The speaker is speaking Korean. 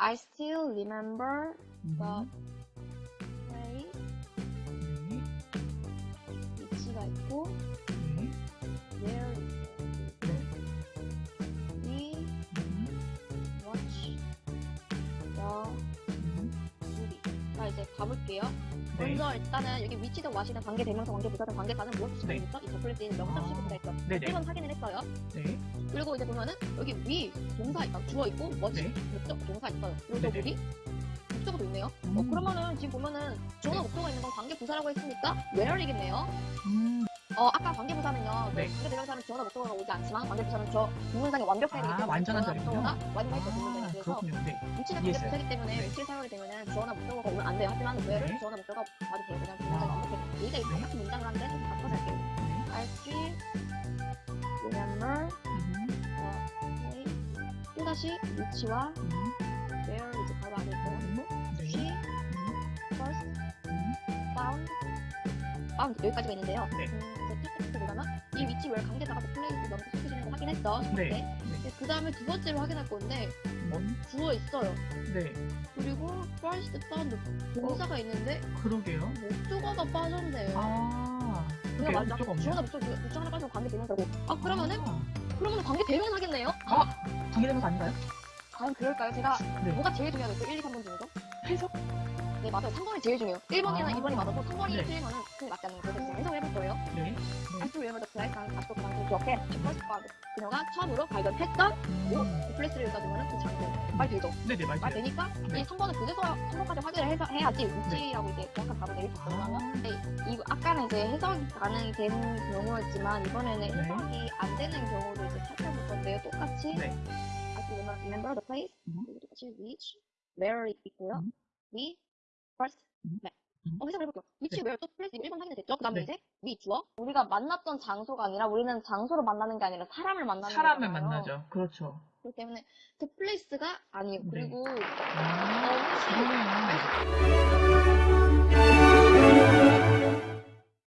I still remember 음, the place 네, 위치가 있고 이제 가볼게요. 네. 먼저 일단은 여기 위치든 와시든 관계 대명사 관계 부사든 관계사는 무엇을 네. 지정했죠? 이 더플레스에는 명사 아, 시부터 있죠. 네네. 1번 확인을 했어요. 네, 그리고 이제 보면은 여기 위 동사 있다 주어 있고 뭐지 네. 목적 동사 있어요. 여기 목적어도 있네요. 어 음. 그러면은 지금 보면은 주어나 네. 목적어 있는 건 관계 부사라고 했으니까 where이겠네요. 음, 어 아까 관계 부사는요. 네. 관계 대명사는 주어나 목적어가 오지 않지만 관계 부사는 저 문장의 완벽성이기 아, 완전한 절이군요. 그 문장에 아, 그래서 그렇군요. 네. 위치는 관계 이해했어요. 부사이기 때문에 네. 위치를 사용하게 주어나 목적어가 오면 안 돼요. 하지만 where를 네. 주어나 목적어가 와도 돼요. 그냥 그 아. 완벽해. 얘가 네. 똑같은 문장을 하는데 좀 바꿔서 할게요. 네. Still remember place. 또다시 위치와 음, where 이제 바로 안에 있고 네. she 음, first 음, found found 여기까지가 있는데요. 네. 음, 이제 텍스트 보다가 이 위치 where 관계자가 그 place 확인 첫 네. 네. 그 다음에 두 번째로 확인할 건데 음, 주어 있어요. 네. 그리고 first found 동사가 있는데 그러게요. 목적어가 빠졌네요. 아, 그냥 맞아. 주어나 목적 목적 하나 빠지면 관계 대명사고. 아 그러면은 아, 그러면은 관계 대명사겠네요. 관계되면서 아닌가요? 과연 그럴까요? 제가 네. 뭐가 제일 중요하겠어요? 1, 2, 3번 중에서? 해석? 네 맞아요. 3번이 제일 중요해요. 1번이나 아. 2번이 맞아서 3번이 네. 틀리면은 그게 맞지 않는 거 그 first found. 그녀가 처음으로 발견했던 오, 음, 그 플레이스를 읽어주면 그 장소. 말 되죠? 네네, 말 맞아요. 되니까 네. 이 3번은 그래서 3번까지 확인을 해서 해야지 위치라고 이제 정확한 답을 내릴 수 있거든요. 아. 근데 이 아까는 이제 해석이 가능된 경우였지만 이번에는 네. 해석이 안 되는 경우도 이제 살펴볼 건데요. 똑같이 네. I still remember the place. 음. 똑같이 which, where 있고요. 음. we, first, 음. met. 음. 어, 해석을 해볼게요. which, 네. where 또 place 1번 확인이 됐죠? 그 다음에 네. 이제 we 주어. 우리가 만났던 장소가 아니라 우리는 장소를 만나는 게 아니라 사람을 만나는 사람을 거잖아요. 만나죠. 그렇죠. 그렇기 때문에 그 place가 아니에요. 네. 그리고 아, 어.